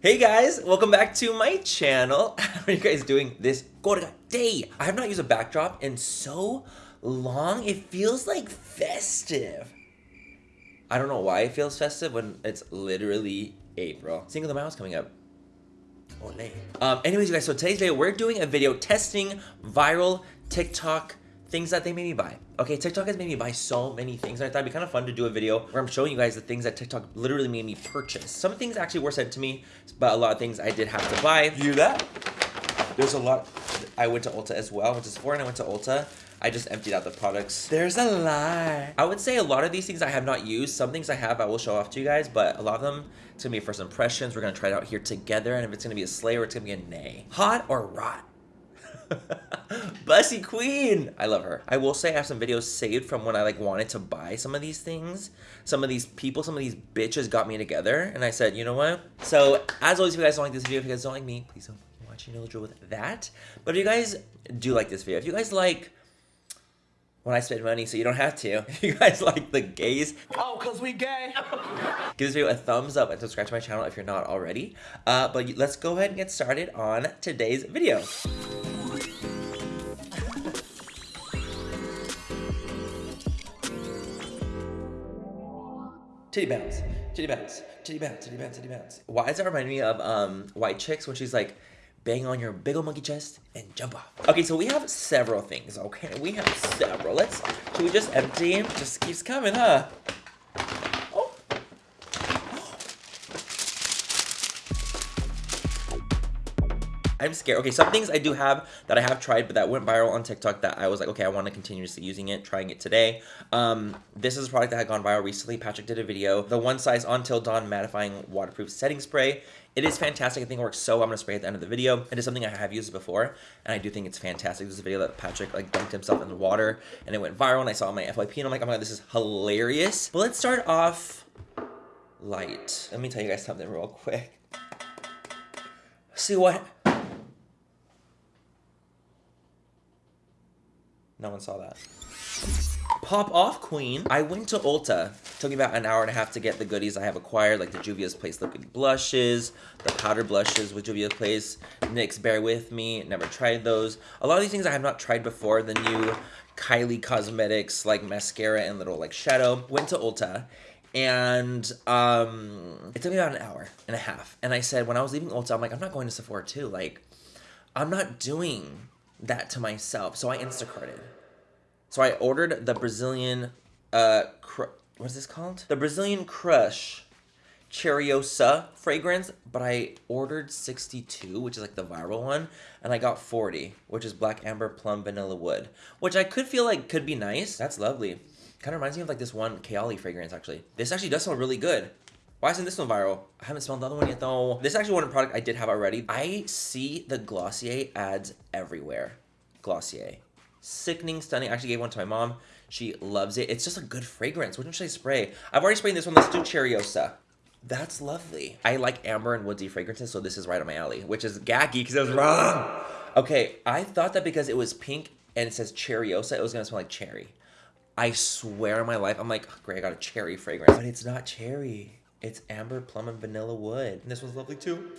Hey guys, welcome back to my channel. How are you guys doing this Gorga day? I have not used a backdrop in so long. It feels like festive. I don't know why it feels festive when it's literally April. Cinco de Mayo coming up. Ole. Um, anyways, you guys, so today's video, we're doing a video testing viral TikTok things that they made me buy. Okay, TikTok has made me buy so many things, and I thought it'd be kind of fun to do a video where I'm showing you guys the things that TikTok literally made me purchase. Some things actually were sent to me, but a lot of things I did have to buy. You that? There's a lot. I went to Ulta as well. I went to Sephora and I went to Ulta. I just emptied out the products. There's a lot. I would say a lot of these things I have not used. Some things I have I will show off to you guys, but a lot of them, it's gonna be first impressions. We're gonna try it out here together, and if it's gonna be a slay or it's gonna be a nay. Hot or rot? Bussy Queen! I love her. I will say I have some videos saved from when I like wanted to buy some of these things. Some of these people, some of these bitches got me together and I said, you know what? So as always, if you guys don't like this video, if you guys don't like me, please don't watch you know the drill with that. But if you guys do like this video, if you guys like when I spend money so you don't have to. If you guys like the gays, oh, cause we gay. give this video a thumbs up and subscribe to my channel if you're not already. Uh, but let's go ahead and get started on today's video. Titty bounce, titty bounce, titty bounce, titty bounce, titty bounce. Why does that remind me of um, White Chicks when she's like, bang on your big old monkey chest and jump off. Okay, so we have several things, okay? We have several. Let's, should we just empty? Just keeps coming, huh? I'm scared. Okay, some things I do have that I have tried, but that went viral on TikTok that I was like, okay, I want to continuously using it, trying it today. Um, this is a product that had gone viral recently. Patrick did a video. The One Size Until Dawn Mattifying Waterproof Setting Spray. It is fantastic. I think it works so I'm to spray at the end of the video. It is something I have used before, and I do think it's fantastic. This is a video that Patrick like dunked himself in the water, and it went viral, and I saw my FYP, and I'm like, oh my god, this is hilarious. But let's start off light. Let me tell you guys something real quick. See what No one saw that. Pop off queen. I went to Ulta. Took me about an hour and a half to get the goodies I have acquired, like the Juvia's Place liquid blushes, the powder blushes with Juvia's Place. NYX Bare With Me. Never tried those. A lot of these things I have not tried before. The new Kylie Cosmetics like mascara and little like shadow. Went to Ulta and um, it took me about an hour and a half. And I said, when I was leaving Ulta, I'm like, I'm not going to Sephora too. Like, I'm not doing that to myself. So I Instacarted. So I ordered the Brazilian, uh, what's this called? The Brazilian Crush Cheirosa fragrance, but I ordered 62, which is like the viral one, and I got 40, which is Black Amber Plum Vanilla Wood, which I could feel like could be nice. That's lovely. Kind of reminds me of like this one Kayali fragrance, actually. This actually does smell really good. Why isn't this one viral? I haven't smelled the other one yet though. This is actually one product I did have already. I see the Glossier ads everywhere. Glossier. Sickening, stunning. I actually gave one to my mom. She loves it. It's just a good fragrance. Which one should I spray? I've already sprayed this one. Let's do Cheirosa. That's lovely. I like amber and woodsy fragrances, so this is right on my alley, which is gacky because I was wrong. Okay, I thought that because it was pink and it says Cheirosa, it was going to smell like cherry. I swear on my life, I'm like, oh, great, I got a cherry fragrance. But it's not cherry. It's amber, plum, and vanilla wood. And this one's lovely too.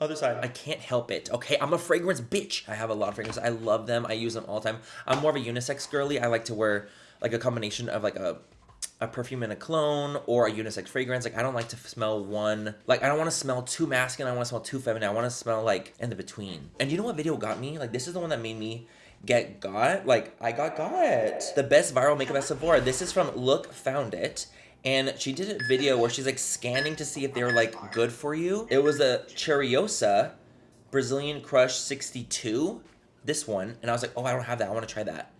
Other side. I can't help it. Okay, I'm a fragrance bitch. I have a lot of fragrances. I love them. I use them all the time. I'm more of a unisex girly. I like to wear like a combination of like a a perfume and a cologne or a unisex fragrance. Like I don't like to smell one. Like I don't want to smell too masculine. I want to smell too feminine. I want to smell like in the between. And you know what video got me? Like this is the one that made me get got. Like I got got. The best viral makeup at Sephora. This is from Look Found It and she did a video where she's like scanning to see if they were like good for you. It was a Cheirosa Brazilian Crush 62, this one, and I was like, oh, I don't have that. I want to try that.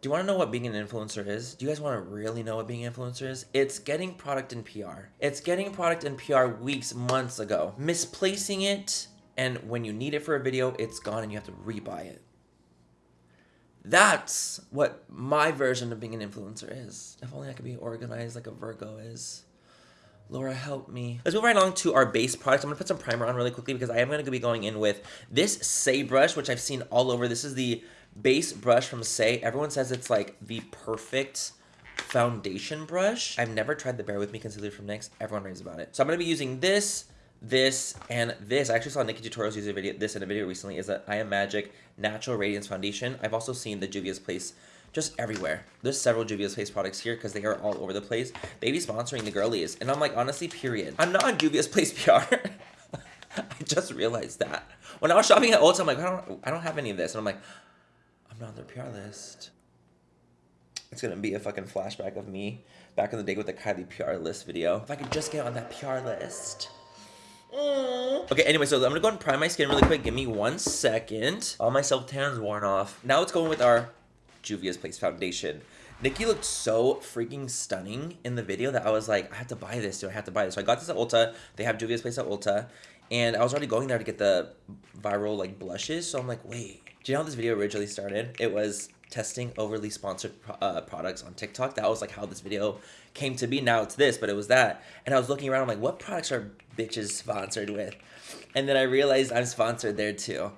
Do you want to know what being an influencer is? Do you guys want to really know what being an influencer is? It's getting product in PR. It's getting product in PR weeks, months ago, misplacing it, and when you need it for a video, it's gone and you have to rebuy it. That's what my version of being an influencer is. If only I could be organized like a Virgo is. Laura, help me. Let's move right along to our base product. I'm gonna put some primer on really quickly because I am gonna be going in with this Say brush, which I've seen all over. This is the base brush from Say. Everyone says it's like the perfect foundation brush. I've never tried the Bare With Me concealer from NYX. Everyone raves about it. So I'm gonna be using this, this and this. I actually saw NikkieTutorials use a video, this in a video recently, is that I Am Magic Natural Radiance Foundation. I've also seen the Juvia's Place just everywhere. There's several Juvia's Place products here because they are all over the place. They be sponsoring the girlies. And I'm like, honestly, period. I'm not on Juvia's Place PR. I just realized that. When I was shopping at Ulta, I'm like, I don't, I don't have any of this. And I'm like, I'm not on their PR list. It's gonna be a fucking flashback of me back in the day with the Kylie PR list video. If I could just get on that PR list. Okay, anyway, so I'm gonna go and prime my skin really quick. Give me one second. All my self-tan's worn off. Now let's go in with our Juvia's Place foundation. Nikkie looked so freaking stunning in the video that I was like, I have to buy this. Do I have to buy this? So I got this at Ulta. They have Juvia's Place at Ulta. And I was already going there to get the viral like blushes. So I'm like, wait. Do you know how this video originally started? It was testing overly sponsored uh, products on TikTok. That was like how this video came to be. Now it's this, but it was that. And I was looking around. I'm like, what products are bitches sponsored with? And then I realized I'm sponsored there too.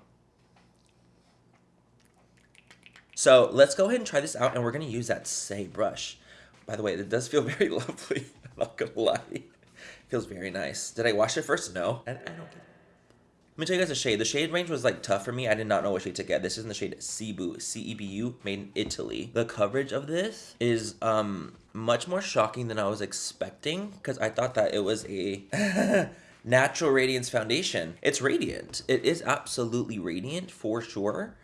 So let's go ahead and try this out, and we're to use that Say brush. By the way, it does feel very lovely. I'm not to lie. It feels very nice. Did I wash it first? No. I, I don't let me tell you guys the shade. The shade range was like tough for me. I did not know what shade to get. This is in the shade Cebu, C-E-B-U, made in Italy. The coverage of this is um much more shocking than I was expecting because I thought that it was a natural radiance foundation. It's radiant. It is absolutely radiant for sure.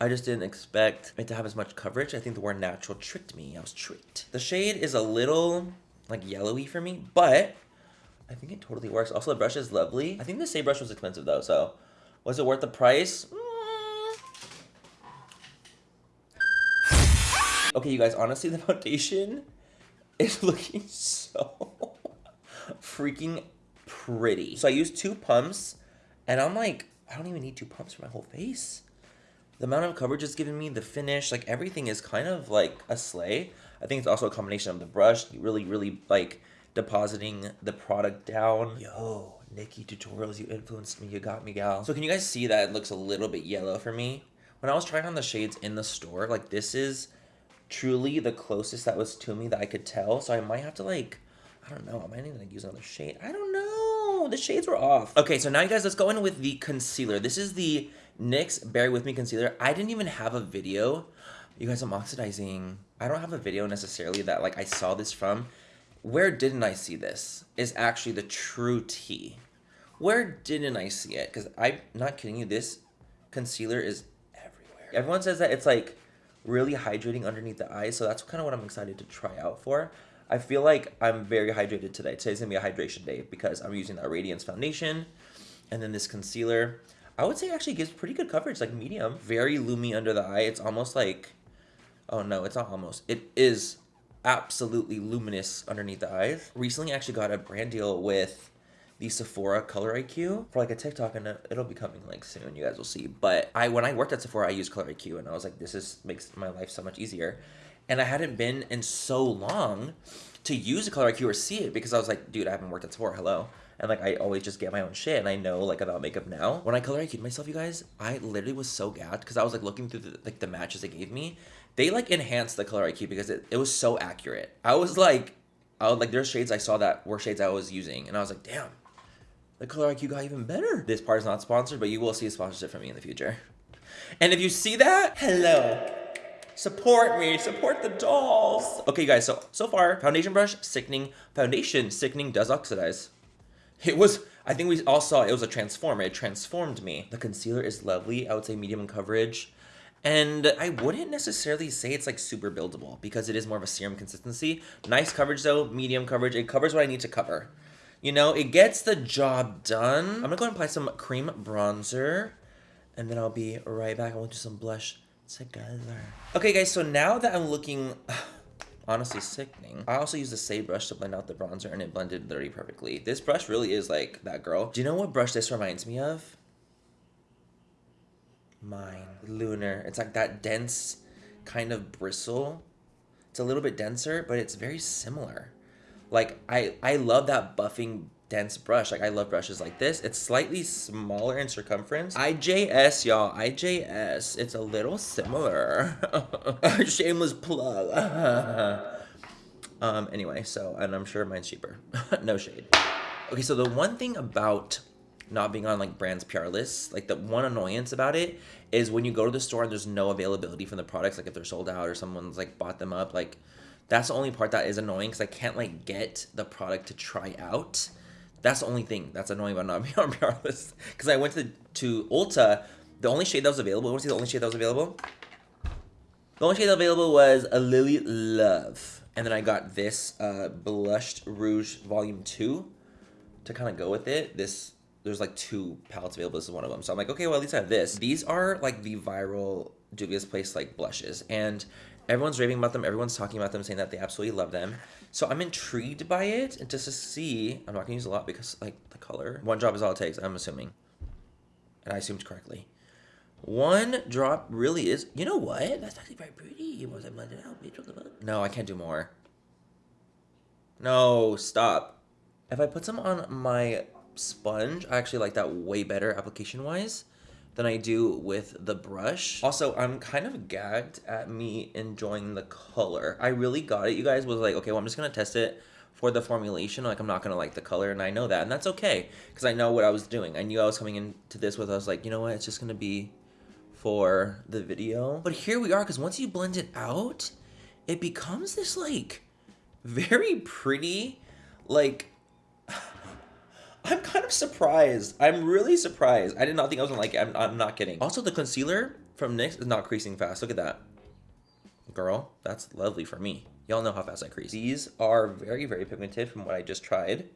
I just didn't expect it to have as much coverage. I think the word natural tricked me. I was tricked. The shade is a little like yellowy for me, but I think it totally works. Also, the brush is lovely. I think the Say brush was expensive though, so was it worth the price? Mm. Okay, you guys, honestly, the foundation is looking so freaking pretty. So I used two pumps, and I'm like, I don't even need two pumps for my whole face the amount of coverage it's giving me, the finish, like everything is kind of like a sleigh. I think it's also a combination of the brush, really, really like depositing the product down. Yo, NikkieTutorials, you influenced me, you got me, gal. So can you guys see that it looks a little bit yellow for me? When I was trying on the shades in the store, like this is truly the closest that was to me that I could tell. So I might have to like, I don't know, I might need to like use another shade. I don't know, the shades were off. Okay, so now you guys, let's go in with the concealer. This is the NYX Bare With Me Concealer. I didn't even have a video. You guys, I'm oxidizing. I don't have a video necessarily that like I saw this from. Where didn't I see this is actually the true tea. Where didn't I see it? Because I'm not kidding you, this concealer is everywhere. Everyone says that it's like really hydrating underneath the eyes, so that's kind of what I'm excited to try out for. I feel like I'm very hydrated today. Today's gonna be a hydration day because I'm using that Radiance Foundation and then this concealer. I would say actually gives pretty good coverage, like medium. Very loomy under the eye. It's almost like, oh no, it's not almost. It is absolutely luminous underneath the eyes. Recently, I actually got a brand deal with the Sephora Color IQ for like a TikTok, and it'll be coming like soon. You guys will see. But I, when I worked at Sephora, I used Color IQ, and I was like, this is makes my life so much easier. And I hadn't been in so long to use a Color IQ or see it because I was like, dude, I haven't worked at Sephora. Hello and like I always just get my own shit and I know like about makeup now. When I color IQ'd myself, you guys, I literally was so gagged because I was like looking through the, like the matches they gave me. They like enhanced the color IQ because it, it was so accurate. I was like, I was like, there's shades I saw that were shades I was using, and I was like, damn, the color IQ got even better. This part is not sponsored, but you will see a sponsorship from me in the future. And if you see that, hello. Support me, support the dolls. Okay, guys, so so far, foundation brush, sickening. Foundation, sickening does oxidize. It was, I think we all saw it, was a transformer. It transformed me. The concealer is lovely. I would say medium coverage. And I wouldn't necessarily say it's like super buildable because it is more of a serum consistency. Nice coverage though, medium coverage. It covers what I need to cover. You know, it gets the job done. I'm gonna go and apply some cream bronzer and then I'll be right back. I want to do some blush together. Okay guys, so now that I'm looking honestly sickening. I also used the Say brush to blend out the bronzer and it blended literally perfectly. This brush really is like that girl. Do you know what brush this reminds me of? Mine. Lunar. It's like that dense kind of bristle. It's a little bit denser, but it's very similar. Like I I love that buffing dense brush. Like I love brushes like this. It's slightly smaller in circumference. IJS, y'all. IJS. It's a little similar. Shameless plug. um. Anyway, so and I'm sure mine's cheaper. no shade. Okay, so the one thing about not being on like brands PR lists, like the one annoyance about it is when you go to the store and there's no availability from the products, like if they're sold out or someone's like bought them up, like that's the only part that is annoying because I can't like get the product to try out. That's the only thing that's annoying about not being on PR lists. Because I went to to Ulta, the only shade that was available. Want to see the only shade that was available? The only shade available was a Lily Love, and then I got this uh, blushed rouge volume two to kind of go with it. This there's like two palettes available. This is one of them. So I'm like, okay, well at least I have this. These are like the viral Juvia's Place like blushes, and everyone's raving about them. Everyone's talking about them, saying that they absolutely love them. So I'm intrigued by it, and just to see. I'm not gonna use a lot because like the color. One drop is all it takes. I'm assuming, and I assumed correctly. One drop really is. You know what? That's actually very pretty. Was blended out? No, I can't do more. No, stop. If I put some on my sponge, I actually like that way better application wise than I do with the brush. Also, I'm kind of gagged at me enjoying the color. I really got it. You guys was like, okay, well, I'm just gonna test it for the formulation. Like, I'm not gonna like the color, and I know that, and that's okay because I know what I was doing. I knew I was coming into this with. I was like, you know what? It's just gonna be for the video. But here we are, because once you blend it out, it becomes this like very pretty, like I'm kind of surprised. I'm really surprised. I did not think I was gonna like it. I'm, I'm not kidding. Also, the concealer from NYX is not creasing fast. Look at that. Girl, that's lovely for me. Y'all know how fast I crease. These are very, very pigmented from what I just tried.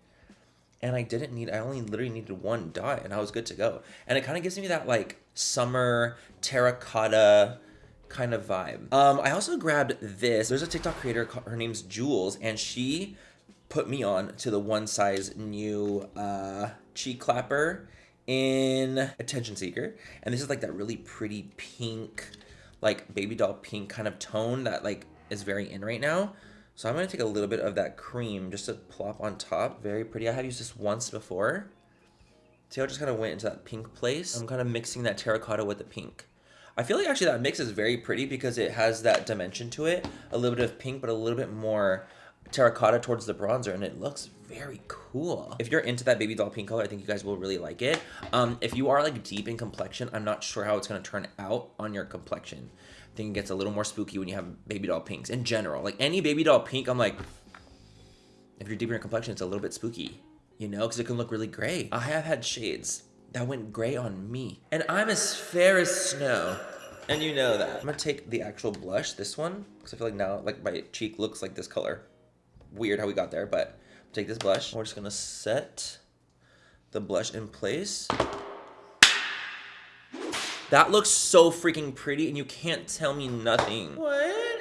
And I didn't need, I only literally needed one dot and I was good to go. And it kind of gives me that like summer terracotta kind of vibe. Um, I also grabbed this. There's a TikTok creator, her name's Jules, and she put me on to the one size new uh, cheek clapper in Attention Seeker. And this is like that really pretty pink, like baby doll pink kind of tone that like is very in right now. So I'm to take a little bit of that cream just to plop on top. Very pretty. I have used this once before. See how it just kind of went into that pink place? I'm kind of mixing that terracotta with the pink. I feel like actually that mix is very pretty because it has that dimension to it. A little bit of pink, but a little bit more terracotta towards the bronzer and it looks very cool. If you're into that baby doll pink color, I think you guys will really like it. Um, if you are like deep in complexion, I'm not sure how it's going to turn out on your complexion. I think it gets a little more spooky when you have baby doll pinks in general. Like any baby doll pink, I'm like, if you're deep in your complexion, it's a little bit spooky, you know, because it can look really gray. I have had shades that went gray on me and I'm as fair as snow. And you know that. I'm gonna take the actual blush, this one, because I feel like now, like my cheek looks like this color weird how we got there, but take this blush. We're just gonna set the blush in place. That looks so freaking pretty and you can't tell me nothing. What?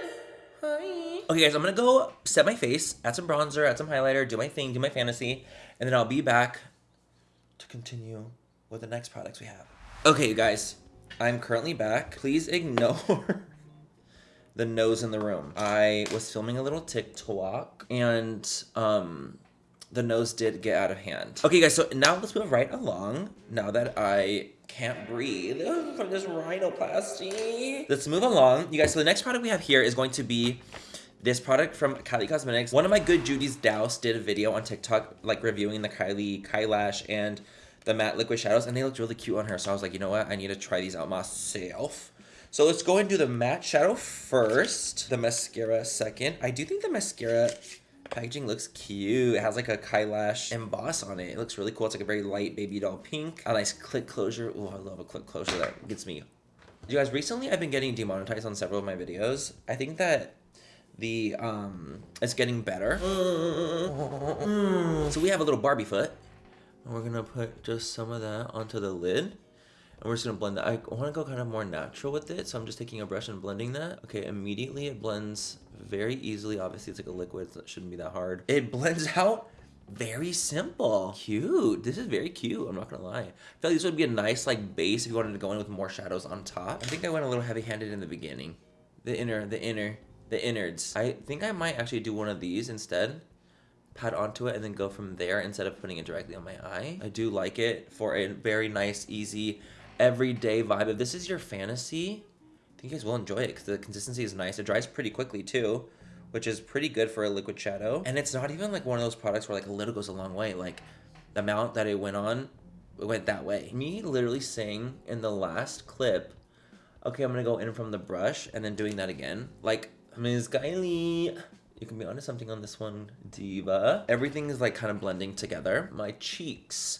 Hi. Okay guys, I'm gonna go set my face, add some bronzer, add some highlighter, do my thing, do my fantasy, and then I'll be back to continue with the next products we have. Okay, you guys, I'm currently back. Please ignore the nose in the room. I was filming a little TikTok and um, the nose did get out of hand. Okay, guys, so now let's move right along. Now that I can't breathe from this rhinoplasty. Let's move along. You guys, so the next product we have here is going to be this product from Kylie Cosmetics. One of my good Judy's Douse did a video on TikTok, like reviewing the Kylie Kylash and the matte liquid shadows, and they looked really cute on her. So I was like, you know what? I need to try these out myself. So let's go and do the matte shadow first, the mascara second. I do think the mascara packaging looks cute. It has like a Kylash emboss on it. It looks really cool. It's like a very light baby doll pink. A nice click closure. Oh, I love a click closure. That gets me. You guys, recently I've been getting demonetized on several of my videos. I think that the um it's getting better. so we have a little Barbie foot. And we're gonna put just some of that onto the lid. And we're just gonna blend that. I wanna go kind of more natural with it, so I'm just taking a brush and blending that. Okay, immediately it blends very easily. Obviously it's like a liquid, so it shouldn't be that hard. It blends out very simple. Cute. This is very cute, I'm not gonna lie. I feel like this would be a nice like base if you wanted to go in with more shadows on top. I think I went a little heavy-handed in the beginning. The inner, the inner, the innards. I think I might actually do one of these instead pat onto it and then go from there instead of putting it directly on my eye. I do like it for a very nice, easy everyday vibe. If this is your fantasy, I think you guys will enjoy it because the consistency is nice. It dries pretty quickly too, which is pretty good for a liquid shadow. And it's not even like one of those products where like a little goes a long way. Like the amount that it went on, it went that way. Me literally saying in the last clip, okay, I'm gonna go in from the brush and then doing that again. Like, Ms. Kylie, you can be onto something on this one, diva. Everything is like kind of blending together. My cheeks,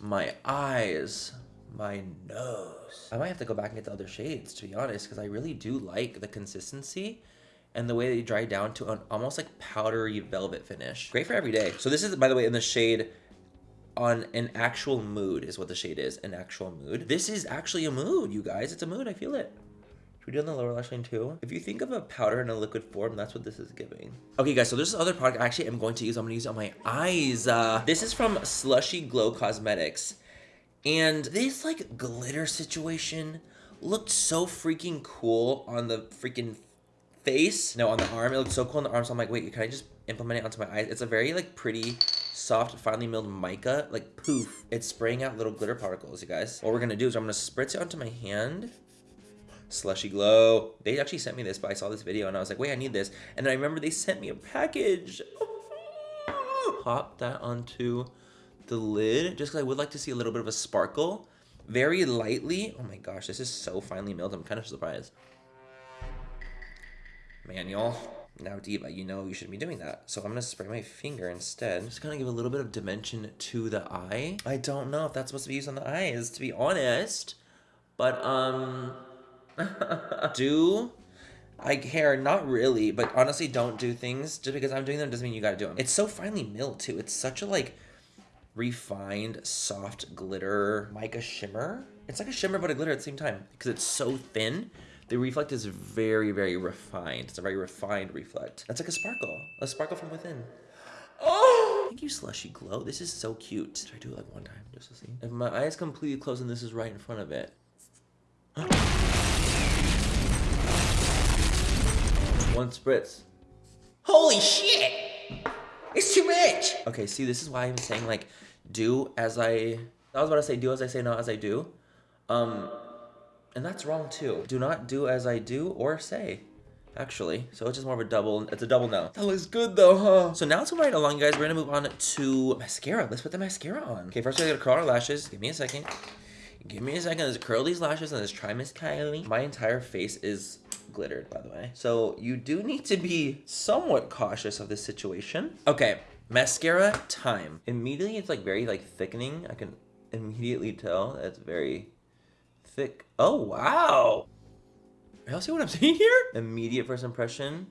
my eyes, my nose. I might have to go back and get the other shades to be honest, because I really do like the consistency and the way they dry down to an almost like powdery velvet finish. Great for every day. So this is, by the way, in the shade on an actual mood is what the shade is, an actual mood. This is actually a mood, you guys. It's a mood, I feel it. Should we do on the lower lash line too? If you think of a powder in a liquid form, that's what this is giving. Okay guys, so there's this other product I actually am going to use. I'm gonna use it on my eyes. Uh, this is from Slushy Glow Cosmetics. And this like glitter situation looked so freaking cool on the freaking face. No, on the arm. It looked so cool on the arm. So I'm like, wait, can I just implement it onto my eyes? It's a very like pretty, soft, finely milled mica. Like poof. It's spraying out little glitter particles, you guys. What we're gonna do is I'm gonna spritz it onto my hand. Slushy Glow. They actually sent me this, but I saw this video and I was like, wait, I need this. And then I remember they sent me a package. Pop that onto the lid just because I would like to see a little bit of a sparkle. Very lightly. Oh my gosh, this is so finely milled. I'm kind of surprised. Manual. Now, Diva, you know you shouldn't be doing that. So I'm going to spray my finger instead. Just going to give a little bit of dimension to the eye. I don't know if that's supposed to be used on the eyes, to be honest. But, um... do I care? Not really, but honestly, don't do things just because I'm doing them doesn't mean you gotta do them. It's so finely milled too. It's such a like refined, soft glitter mica shimmer. It's like a shimmer but a glitter at the same time because it's so thin. The reflect is very, very refined. It's a very refined reflect. That's like a sparkle, a sparkle from within. Oh! Thank you, Slushy Glow. This is so cute. Should I do it like one time just to see? If my eye is completely closed and this is right in front of it. One spritz. Holy shit! It's too much! Okay, see, this is why I'm saying, like, do as I... I was about to say do as I say, not as I do. Um, and that's wrong, too. Do not do as I do or say, actually. So it's just more of a double... It's a double no. That looks good, though, huh? So now to right along, guys, we're gonna move on to mascara. Let's put the mascara on. Okay, first we gotta curl our lashes. Give me a second. Give me a second. Let's curl these lashes and let's try Miss Kylie. My entire face is glittered, by the way. So you do need to be somewhat cautious of this situation. Okay, mascara time. Immediately, it's like very like thickening. I can immediately tell that it's very thick. Oh, wow. Y'all see what I'm seeing here? Immediate first impression,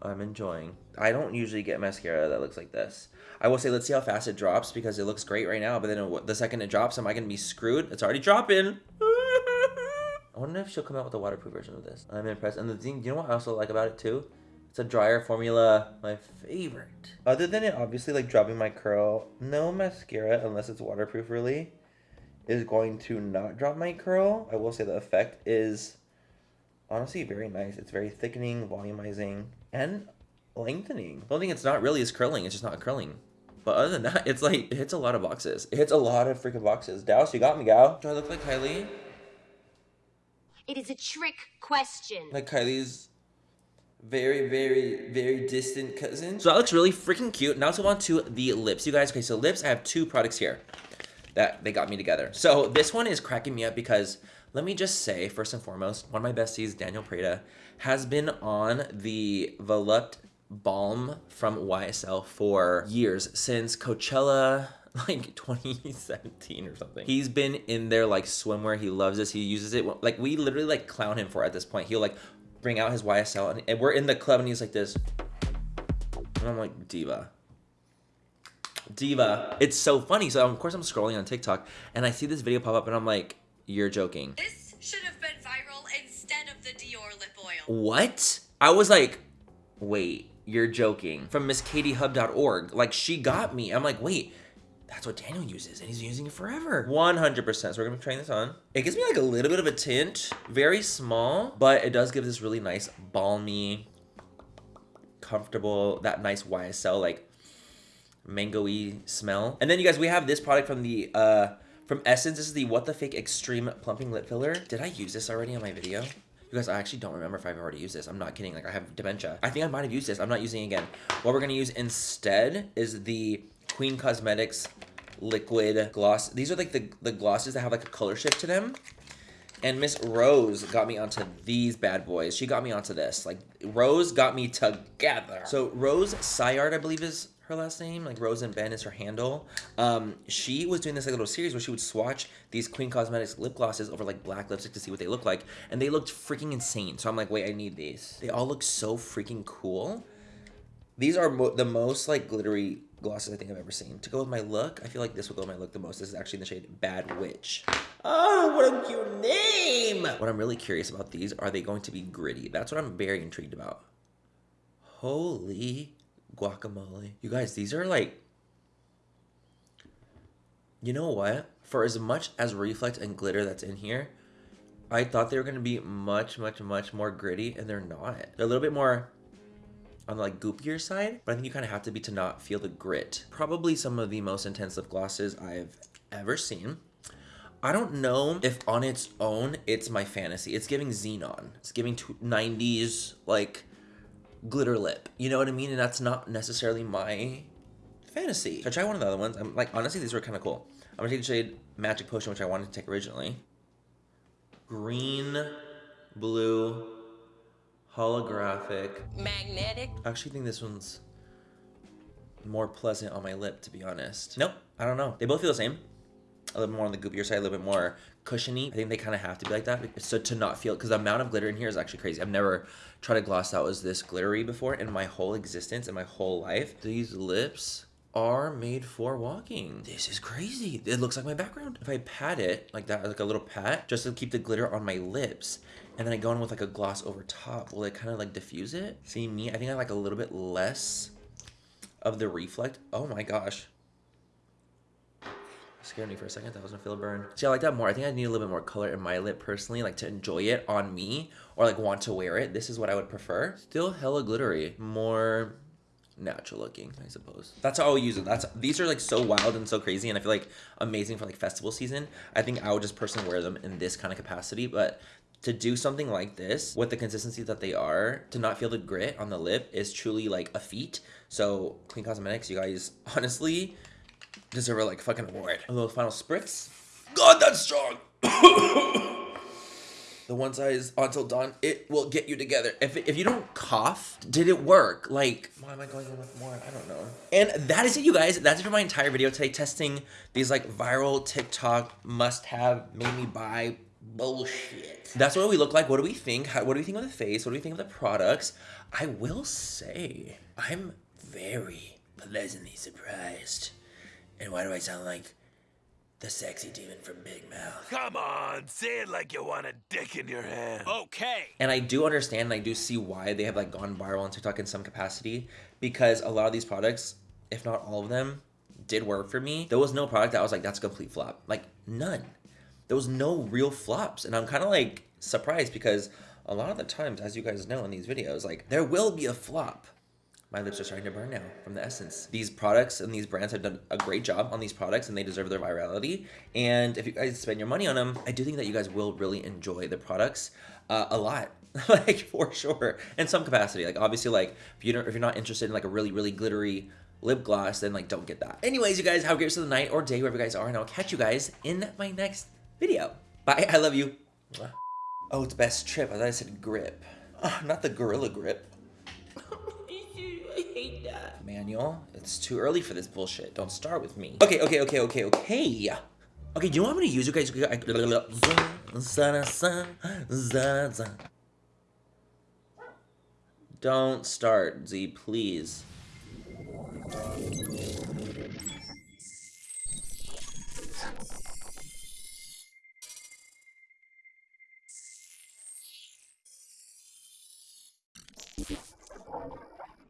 I'm enjoying. I don't usually get mascara that looks like this. I will say, let's see how fast it drops because it looks great right now. But then it, the second it drops, am I to be screwed? It's already dropping. I wonder if she'll come out with a waterproof version of this. I'm impressed. And the thing, you know what I also like about it too? It's a dryer formula, my favorite. Other than it obviously like dropping my curl, no mascara, unless it's waterproof really, is going to not drop my curl. I will say the effect is honestly very nice. It's very thickening, volumizing, and lengthening. The only thing it's not really is curling. It's just not curling. But other than that, it's like, it hits a lot of boxes. It hits a lot of freaking boxes. Dallas, you got me, gal. Do I look like Kylie? It is a trick question. Like Kylie's very, very, very distant cousin. So that looks really freaking cute. Now let's move on to the lips, you guys. Okay, so lips, I have two products here that they got me together. So this one is cracking me up because let me just say, first and foremost, one of my besties, Daniel Prada, has been on the Volupte balm from YSL for years since Coachella like 2017 or something. He's been in there like swimwear. He loves this. He uses it. Like we literally like clown him for at this point. He'll like bring out his YSL and, we're in the club and he's like this. And I'm like, diva. Diva. It's so funny. So of course I'm scrolling on TikTok and I see this video pop up and I'm like, you're joking. This should have been viral instead of the Dior lip oil. What? I was like, wait, you're joking. From MissKatieHub.org. Like she got me. I'm like, wait, that's what Daniel uses, and he's using it forever. 100%. So we're gonna be trying this on. It gives me like a little bit of a tint, very small, but it does give this really nice, balmy, comfortable, that nice YSL like mango-y smell. And then you guys, we have this product from the uh from Essence. This is the What the Fake Extreme Plumping Lip Filler. Did I use this already on my video? You guys, I actually don't remember if I've already used this. I'm not kidding. Like, I have dementia. I think I might have used this. I'm not using it again. What we're going to use instead is the Queen Cosmetics liquid gloss. These are like the, the glosses that have like a color shift to them. And Miss Rose got me onto these bad boys. She got me onto this. Like, Rose got me together. So, Rose Sayard, I believe is her last name. Like, Rose and Ben is her handle. Um, she was doing this like little series where she would swatch these Queen Cosmetics lip glosses over like black lipstick to see what they look like. And they looked freaking insane. So, I'm like, wait, I need these. They all look so freaking cool. These are mo the most like glittery glosses I think I've ever seen. To go with my look, I feel like this will go with my look the most. This is actually in the shade Bad Witch. Oh, what a cute name! What I'm really curious about these, are they going to be gritty? That's what I'm very intrigued about. Holy guacamole. You guys, these are like... You know what? For as much as reflect and glitter that's in here, I thought they were going to be much, much, much more gritty, and they're not. They're a little bit more on the like goopier side, but I think you kind of have to be to not feel the grit. Probably some of the most intense lip glosses I've ever seen. I don't know if on its own it's my fantasy. It's giving Zenon. It's giving 90s like glitter lip. You know what I mean? And that's not necessarily my fantasy. So I try one of the other ones. I'm like honestly these were kind of cool. I'm gonna take the shade Magic Potion, which I wanted to take originally. Green, blue, holographic. Magnetic. I actually think this one's more pleasant on my lip, to be honest. Nope, I don't know. They both feel the same. A little bit more on the goopier side, a little bit more cushiony. I think they kind of have to be like that. So to not feel, because the amount of glitter in here is actually crazy. I've never tried a gloss that was this glittery before in my whole existence, in my whole life. These lips are made for walking. This is crazy. It looks like my background. If I pat it like that, like a little pat, just to keep the glitter on my lips, and then I go in with like a gloss over top, will it kind of like diffuse it? See me, I think I like a little bit less of the reflect. Oh my gosh. Scared me for a second. That was gonna feel a burn. See, I like that more. I think I need a little bit more color in my lip personally, like to enjoy it on me or like want to wear it. This is what I would prefer. Still hella glittery. More natural looking, I suppose. That's how I'll use it. That's these are like so wild and so crazy, and I feel like amazing for like festival season. I think I would just personally wear them in this kind of capacity, but to do something like this with the consistency that they are, to not feel the grit on the lip is truly like a feat. So Clean Cosmetics, you guys honestly deserve a like fucking award. A little final spritz. God, that's strong. the one size until dawn, it will get you together. If, if you don't cough, did it work? Like, why am I going in with more? I don't know. And that is it, you guys. That's it for my entire video today, testing these like viral TikTok must-have, made me buy bullshit. That's what we look like. What do we think? How, what do we think of the face? What do we think of the products? I will say, I'm very pleasantly surprised. And why do I sound like the sexy demon from Big Mouth? Come on, say it like you want a dick in your hand. Okay. And I do understand and I do see why they have like gone viral on TikTok in some capacity because a lot of these products, if not all of them, did work for me. There was no product that I was like, that's a complete flop. Like none. There was no real flops. And I'm kind of like surprised because a lot of the times, as you guys know in these videos, like there will be a flop. My lips are starting to burn now from the essence. These products and these brands have done a great job on these products and they deserve their virality. And if you guys spend your money on them, I do think that you guys will really enjoy the products uh, a lot. like for sure in some capacity like obviously like if you don't if you're not interested in like a really really glittery lip gloss then like don't get that anyways you guys have a great rest of the night or day wherever you guys are and i'll catch you guys in my next video bye i love you oh it's best trip i thought i said grip oh, not the gorilla grip I hate that. Manual, it's too early for this bullshit. Don't start with me. Okay, okay, okay, okay, okay. Okay, do you know what I'm gonna use, you guys? Don't start, Z, please. you